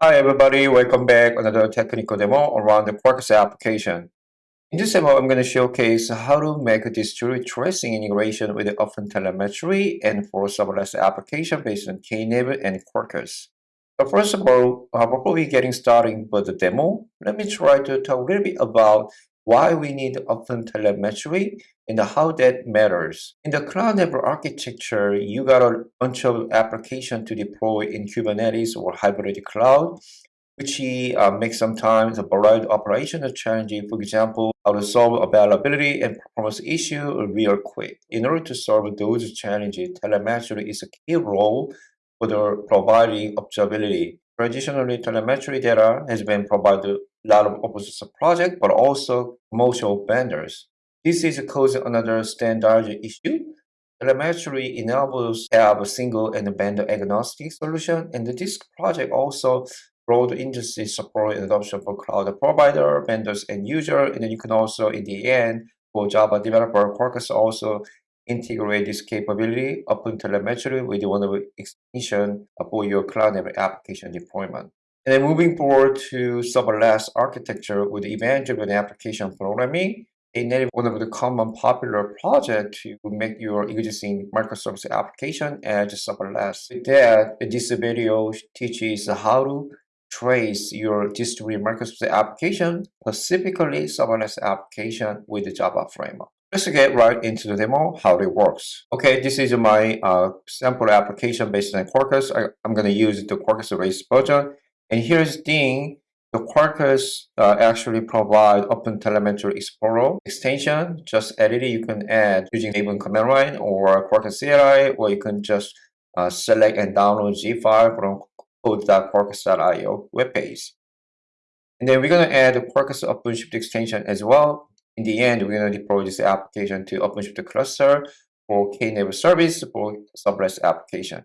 Hi everybody, welcome back another technical demo around the Quarkus application. In this demo, I'm going to showcase how to make a distributed tracing integration with the OpenTelemetry and for serverless application based on Knative and Quarkus. So first of all, uh, before we getting started with the demo, let me try to talk a little bit about why we need open telemetry and how that matters. In the cloud network architecture, you got a bunch of application to deploy in Kubernetes or hybrid cloud, which uh, makes sometimes a variety of operational challenges. For example, how to solve availability and performance issue real quick. In order to solve those challenges, telemetry is a key role for the providing observability. Traditionally, telemetry data has been provided lot of open source projects, but also commercial vendors. This is causing another standard issue. Telemetry enables have a single and vendor agnostic solution, and this project also broad industry support and adoption for cloud provider, vendors, and user. And then you can also, in the end, for Java developer, Quarkus also integrate this capability OpenTelemetry with one of extension for your cloud application deployment. And then moving forward to serverless architecture with event-driven application programming, Knative one of the common popular project to make your existing microservice application as serverless. With that, this video teaches how to trace your distributed microservice application, specifically serverless application with the Java framework. Let's get right into the demo, how it works. Okay, this is my uh, sample application based on Quarkus. I, am going to use the Quarkus Race version. And here's thing, the Quarkus uh, actually provide OpenTelemetry Exporter extension. Just edit it, you can add using Maven command line or Quarkus CLI, or you can just uh, select and download Z file from code.quarkus.io webpage. And then we're going to add the Quarkus OpenShift extension as well in the end, we're going to deploy this application to OpenShift cluster for Knative service for serverless application.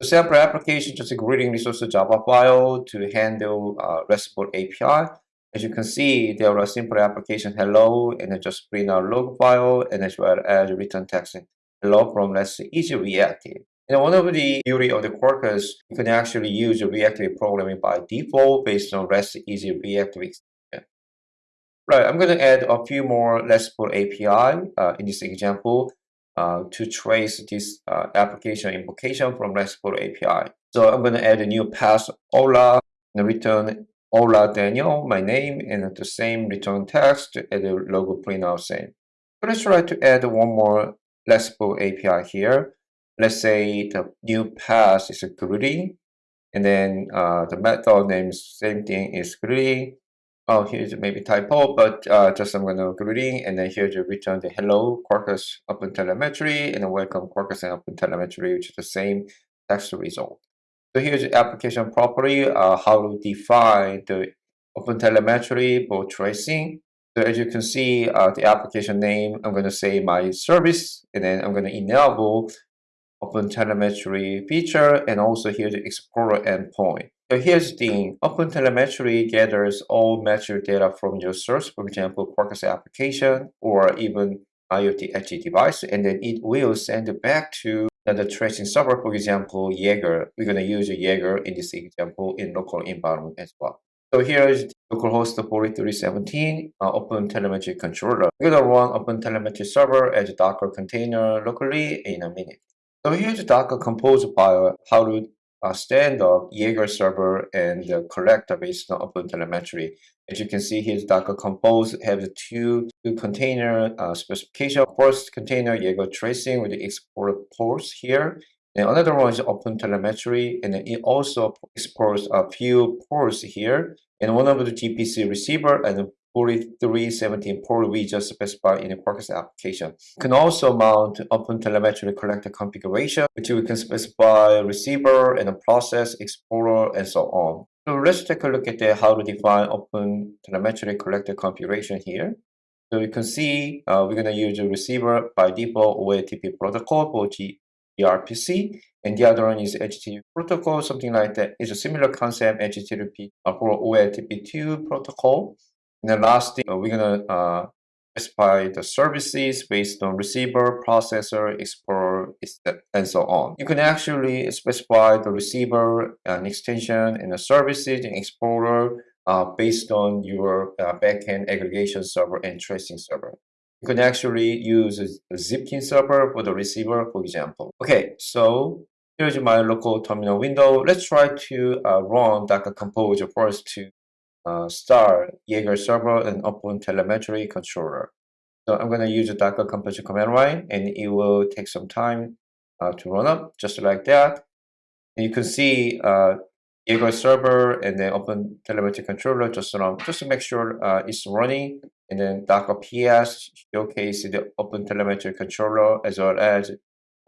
The sample application just a greeting resource Java file to handle uh, RESTful API. As you can see, there are simple application hello and then just print out log file and as well as return text hello from RESTEasy reactive. And one of the beauty of the Quarkus, you can actually use reactive programming by default based on REST easy reactive Right, I'm going to add a few more RESTful API uh, in this example uh, to trace this uh, application invocation from RESTful API. So I'm going to add a new pass Ola and return Ola Daniel, my name, and the same return text and the logo printout same. So let's try to add one more RESTful API here. Let's say the new pass is a greeting, and then uh, the method name same thing is greeting oh, here's maybe typo, but uh, just I'm going to greeting, and then here's the return the hello Quarkus OpenTelemetry, and welcome Quarkus and OpenTelemetry, which is the same text result. So here's the application property, uh, how to define the OpenTelemetry for tracing. So as you can see, uh, the application name, I'm going to say my service, and then I'm going to enable OpenTelemetry feature, and also here's the Exporter endpoint. So here's the thing, OpenTelemetry gathers all metric data from your source, for example, Quarkus application or even IoT edge device, and then it will send it back to the tracing server, for example, Jaeger. We're going to use Jaeger in this example in local environment as well. So here is localhost 4317 uh, OpenTelemetry controller. We're going to run OpenTelemetry server as a Docker container locally in a minute. So here's Docker compose file, how to uh, stand up Jaeger server and the collector based on OpenTelemetry. As you can see here, Docker Compose has two, two container uh, specification. First container Jaeger tracing with the export ports here. And another one is OpenTelemetry, and it also exports a few ports here. And one of the gRPC receiver and 4317 port we just specified in the Quarkus application. You can also mount OpenTelemetry collector configuration, which we can specify receiver and a process, exporter, and so on. So let's take a look at the, how to define OpenTelemetry collector configuration here. So you can see uh, we're going to use a receiver by default OLTP protocol for gRPC, and the other one is HTTP protocol, something like that. It's a similar concept, HTTP uh, for OLTP2 protocol. And then lastly, uh, we're gonna uh, specify the services based on receiver, processor, exporter, and so on. You can actually specify the receiver, an extension, and the services in Exporter uh, based on your uh, backend aggregation server and tracing server. You can actually use a Zipkin server for the receiver, for example. Okay, so here's my local terminal window. Let's try to uh, run Docker Compose first to uh, start Jaeger server and open telemetry controller. So I'm going to use the Docker Compose command line and it will take some time uh, to run up just like that. And you can see uh, Jaeger server and then open telemetry controller just, run, just to make sure uh, it's running and then Docker PS showcase the open telemetry controller as well as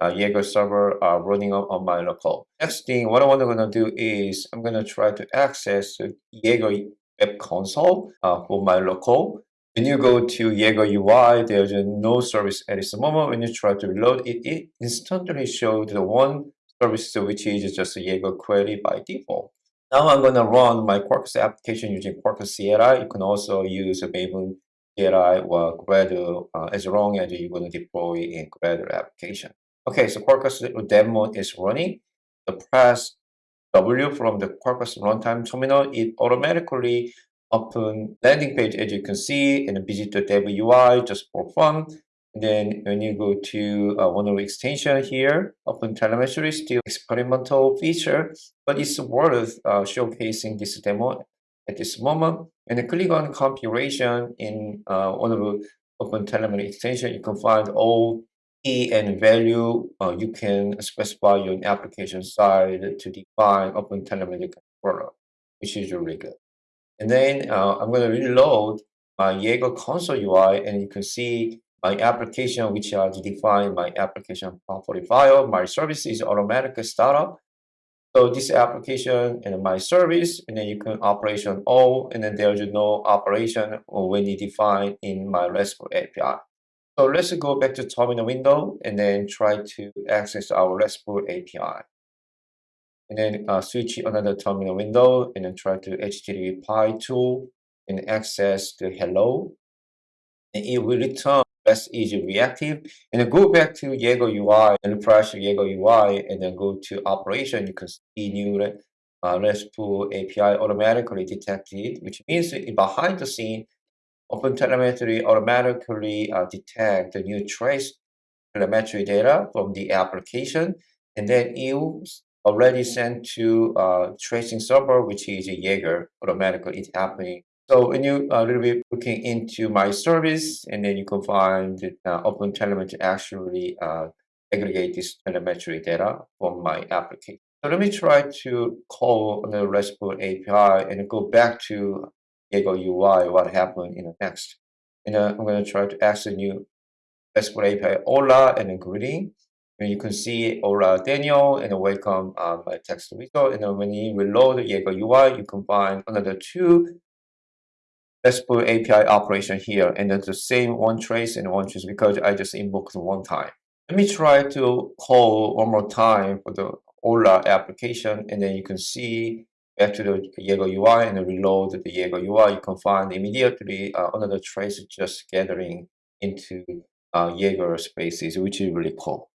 uh, Jaeger server uh, running on, on my local. Next thing, what I'm going to do is I'm going to try to access Jaeger web console uh, for my local. When you go to Jaeger UI, there's no service at this moment. When you try to reload it, it instantly shows the one service which is just a Jaeger query by default. Now I'm going to run my Quarkus application using Quarkus CLI. You can also use Maven CLI or Gradle uh, as long as you're going to deploy in Gradle application. Okay, so Quarkus demo is running. The press W from the Quarkus runtime terminal, it automatically open landing page as you can see and visit the dev UI just for fun. And then when you go to uh, one of the extension here, open telemetry still experimental feature, but it's worth uh, showcasing this demo at this moment. And click on configuration in uh, one of the open telemetry extension, you can find all key and value uh, you can specify your application side to define open telemetry controller, which is really good. And then uh, I'm going to reload my Jaeger console UI and you can see my application which has defined my application property file. My service is automatic startup. So this application and my service, and then you can operation all, and then there's no operation when you define in my RESTful API. So let's go back to terminal window and then try to access our RESTful API. And then uh, switch another terminal window and then try to HTTPie tool and access the hello. And it will return RESTEasy reactive. And then go back to Jaeger UI and refresh Jaeger UI and then go to operation. You can see new uh, RESTful API automatically detected, which means behind the scene, OpenTelemetry automatically uh, detect the new trace telemetry data from the application, and then it's already sent to uh, tracing server, which is a Jaeger automatically it's happening. So when you a uh, little bit looking into my service, and then you can find uh, OpenTelemetry actually uh, aggregate this telemetry data from my application. So let me try to call the RESTful API and go back to Jaeger UI, what happened in the next. And uh, I'm going to try to access a new RESTful API, Ola, and then greeting. And you can see Ola Daniel and welcome my text result. And then when you reload the Jaeger UI, you can find another two RESTful API operation here. And it's the same one trace and one trace because I just invoked one time. Let me try to call one more time for the Ola application. And then you can see back to the Jaeger UI and reload the Jaeger UI, you can find immediately uh, another trace just gathering into uh, Jaeger spaces, which is really cool.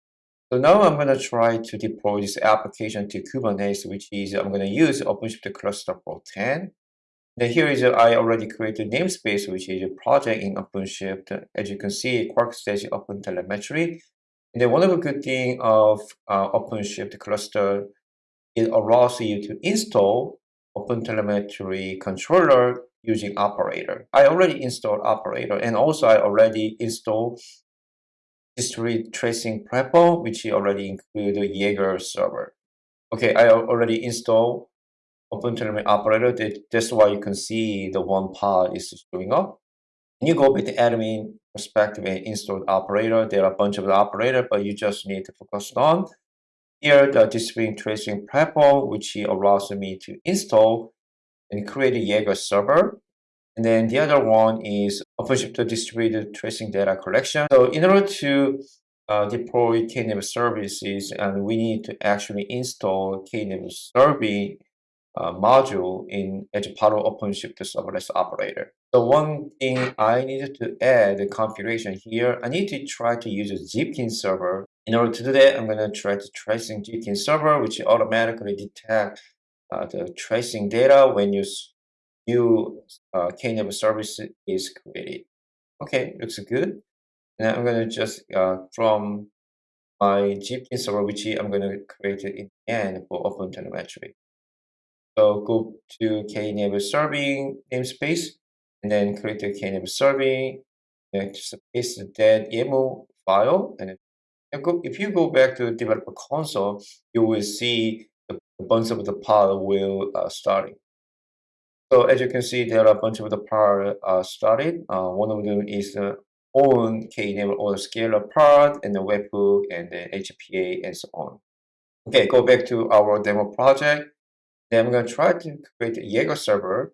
So now I'm going to try to deploy this application to Kubernetes, which is I'm going to use OpenShift cluster for 10. Then here is I already created namespace, which is a project in OpenShift. As you can see, Quarkus Open Telemetry. And then one of the good thing of uh, OpenShift cluster it allows you to install OpenTelemetry controller using operator. I already installed operator and also I already installed distributed tracing platform, which already include the Jaeger server. Okay, I already installed OpenTelemetry operator. That's why you can see the one part is showing up. And you go with the admin perspective and install operator. There are a bunch of the operator, but you just need to focus on here, the distributed tracing platform, which allows me to install and create a Jaeger server. And then the other one is OpenShift distributed tracing data collection. So in order to uh, deploy Knative services, and we need to actually install Knative serving uh, module in part of OpenShift serverless operator. So one thing I needed to add the configuration here, I need to try to use a Zipkin server In order to do that, I'm going to try to tracing GTN server, which automatically detect uh, the tracing data when you new uh, Knative service is created. Okay, looks good. Now I'm going to just uh, from my GTN server, which I'm going to create it in the end for open telemetry. So go to Knative serving namespace and then create the Knative serving and just paste that YAML file and if you go back to the developer console, you will see the, bunch of the pod will uh, starting. So as you can see, there are a bunch of the pod uh, started. Uh, one of them is the own Knative or scalar pod and the webhook and the HPA and so on. Okay, go back to our demo project. Then I'm going to try to create a Jaeger server.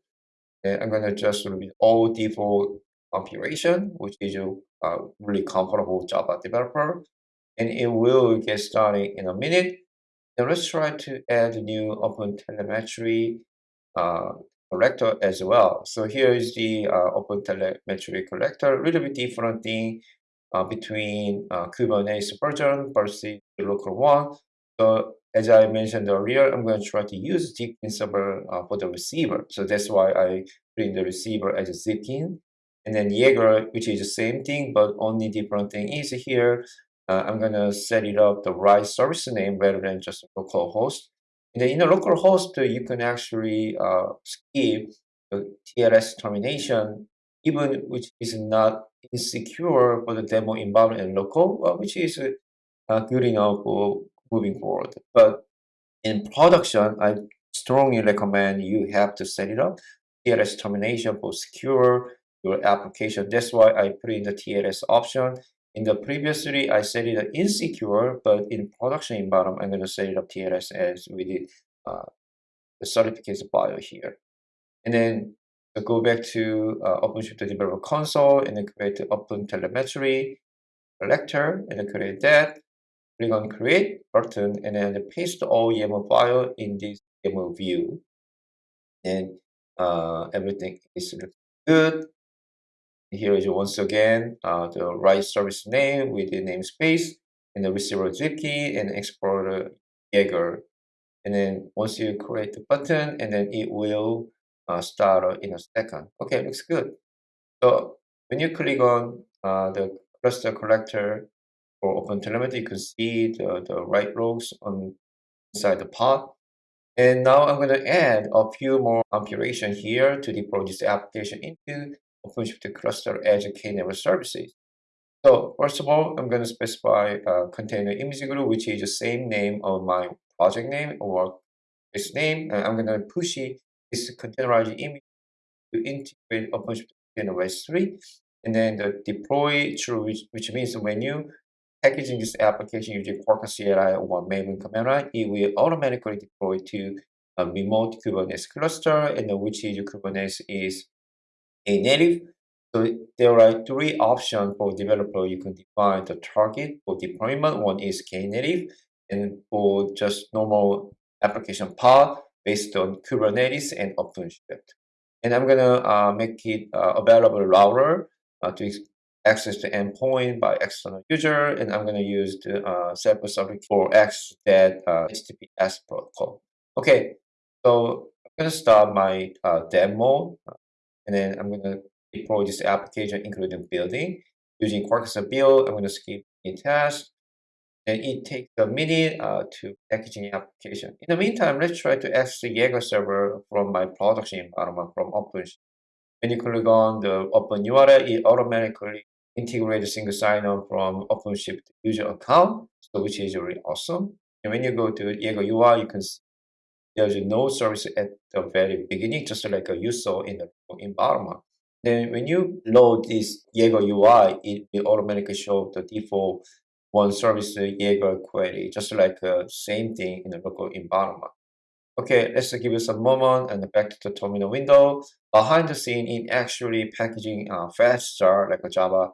And I'm going to just read all default configuration, which is a uh, really comfortable Java developer and it will get started in a minute. Now let's try to add a new Open Telemetry uh, collector as well. So here is the uh, Open Telemetry collector, a little bit different thing uh, between uh, Kubernetes version versus the local one. So as I mentioned earlier, I'm going to try to use Zipkin server uh, for the receiver. So that's why I bring the receiver as a Zipkin. And then Jaeger, which is the same thing, but only different thing is here uh, I'm going to set it up the right service name rather than just local host. And then in a local host, uh, you can actually uh, skip the TLS termination, even which is not insecure for the demo environment and local, uh, which is uh, good enough for moving forward. But in production, I strongly recommend you have to set it up. TLS termination for secure your application. That's why I put in the TLS option in the previous three, I set it insecure, but in production environment, I'm going to set it up TLS as we did uh, the certification file here. And then I go back to uh, OpenShift Developer Console and then create the Open Telemetry collector and then create that. Click on Create button and then paste all YAML file in this YAML view. And uh, everything is good. Here is once again uh, the right service name with the namespace and the receiver Zipkin and exporter Jaeger. And then once you create the button, and then it will uh, start in a second. Okay, looks good. So when you click on uh, the cluster collector for OpenTelemetry, you can see the, the right rows on inside the pod. And now I'm going to add a few more configuration here to deploy this application into OpenShift cluster as a Knative services. So first of all, I'm going to specify a container image group, which is the same name of my project name or this name. And I'm going to push this containerized image to integrate OpenShift Container S3. And then the deploy through, which, which means when you packaging this application using Quarkus CLI or Maven command line, it will automatically deploy to a remote Kubernetes cluster, and which is Kubernetes is knative. So there are three options for developer. You can define the target for deployment. One is Knative, and for just normal application pod based on Kubernetes and OpenShift. And I'm gonna uh, make it uh, available router uh, to access the endpoint by external user, and I'm gonna use the uh, subject for access that uh, HTTPS protocol. Okay, so I'm gonna start my uh, demo and then I'm going to deploy this application, including building. Using Quarkus build, I'm going to skip in test. And it takes a minute uh, to packaging application. In the meantime, let's try to access the Jaeger server from my production environment from OpenShift. When you click on the Open URL, it automatically integrates single sign-on from OpenShift user account, so which is really awesome. And when you go to Jaeger UI, you can see there's no service at the very beginning, just like you saw in the environment. Then when you load this Jaeger UI, it will automatically show the default one service Jaeger query, just like the uh, same thing in the local environment. Okay, let's give it some moment and back to the terminal window. Behind the scene, it actually packaging uh, faster like a Java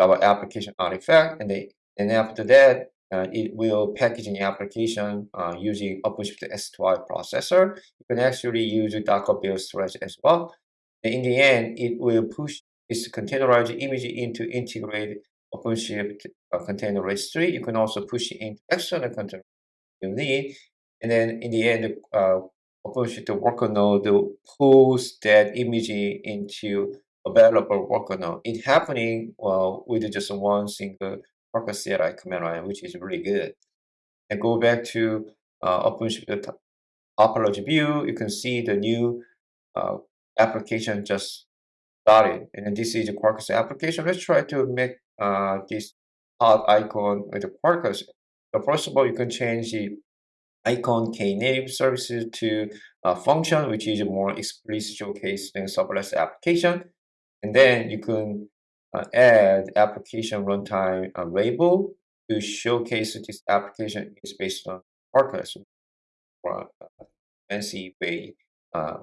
Java application artifact, and then and after that, uh, it will package packaging application uh, using OpenShift S2I processor. You can actually use Docker build storage as well. And in the end, it will push this containerized image into integrated OpenShift uh, container registry. You can also push it into external container you need. And then in the end, uh, OpenShift worker node pulls that image into available worker node. It's happening well, with just one single worker CLI command line, which is really good. And go back to uh, OpenShift topology view, you can see the new uh, application just started. And this is the Quarkus application. Let's try to make uh, this pod icon with the Quarkus. So first of all, you can change the icon knative services to a function, which is a more explicit showcase than serverless application. And then you can uh, add application runtime uh, label to showcase this application is based on a fancy way uh,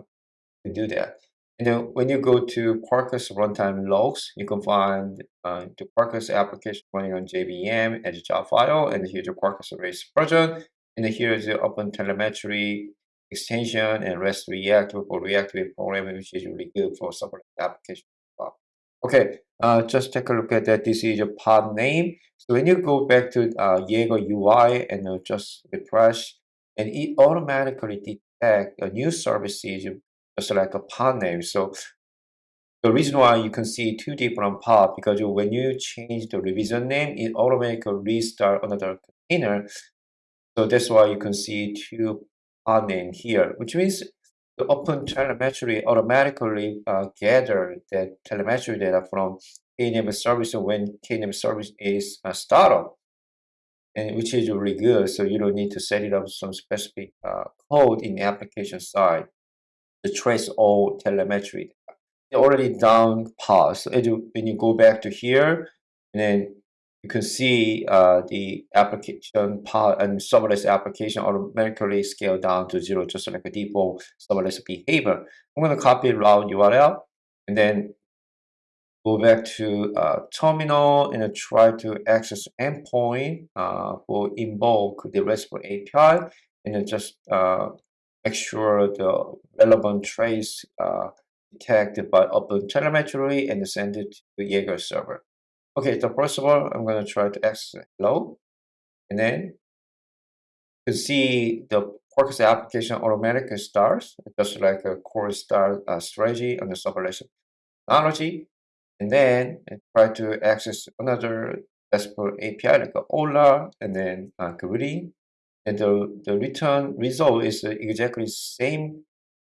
to do that. And then when you go to Quarkus runtime logs, you can find uh, the Quarkus application running on JVM as a jar file, and here's the Quarkus Race version. And here is the Open Telemetry extension and REST React for React Web programming, which is really good for serverless application. Okay, uh, just take a look at that. This is a pod name. So when you go back to uh, Jaeger UI and uh, just refresh, and it automatically detect a new service is just like a pod name. So the reason why you can see two different pod because when you change the revision name, it automatically restart another container. So that's why you can see two pod name here, which means open telemetry automatically uh, gather that telemetry data from Knative service when Knative service is uh, startup, and which is really good. So you don't need to set it up some specific uh, code in the application side to trace all telemetry. It already down pause. So when you go back to here, and then you can see uh, the application part and serverless application automatically scale down to zero, just like a default serverless behavior. I'm going to copy the route URL and then go back to uh, terminal and try to access endpoint uh, for invoke the RESTful API and just uh, make sure the relevant trace uh, detected by open telemetry and send it to Jaeger server. Okay, so first of all, I'm going to try to access hello. And then to see the Quarkus application automatically starts, just like a core start uh, strategy on the serverless technology. And then try to access another RESTful API like Ola and then uh. And the, the return result is exactly same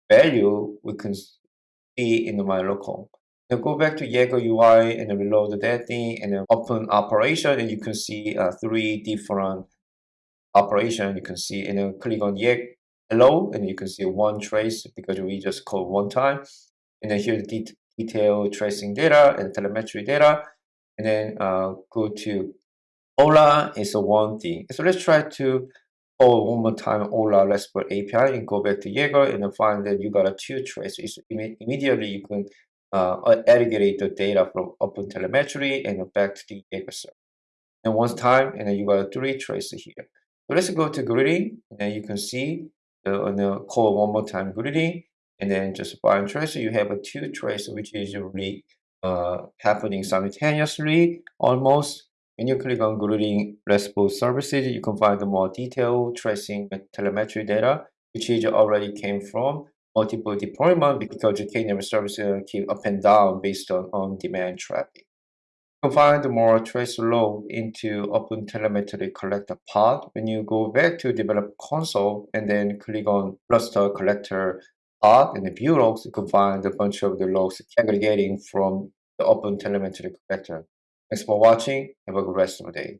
value we can see in my local. Now go back to Jaeger UI and then reload that thing and then open operation and you can see uh, three different operation you can see and then click on Jaeger hello and you can see one trace because we just called one time and then here the de detail tracing data and telemetry data and then uh, go to Ola is a one thing. So let's try to call one more time Ola RESTful API and go back to Jaeger and find that you got a two traces. Immediately you can uh, aggregate the data from open telemetry and back to the data set. And one time, and then you got three traces here. So let's go to greeting, and then you can see the, on the call one more time greeting, and then just bind trace. You have a two trace, which is really uh, happening simultaneously almost. When you click on greeting RESTful services, you can find the more detailed tracing telemetry data, which is already came from multiple deployment because Knative service uh, keep up and down based on on-demand traffic. You can more trace load into Open Telemetry Collector pod when you go back to Develop console and then click on Cluster Collector pod and the view logs, you can find a bunch of the logs aggregating from the Open Telemetry Collector. Thanks for watching. Have a good rest of the day.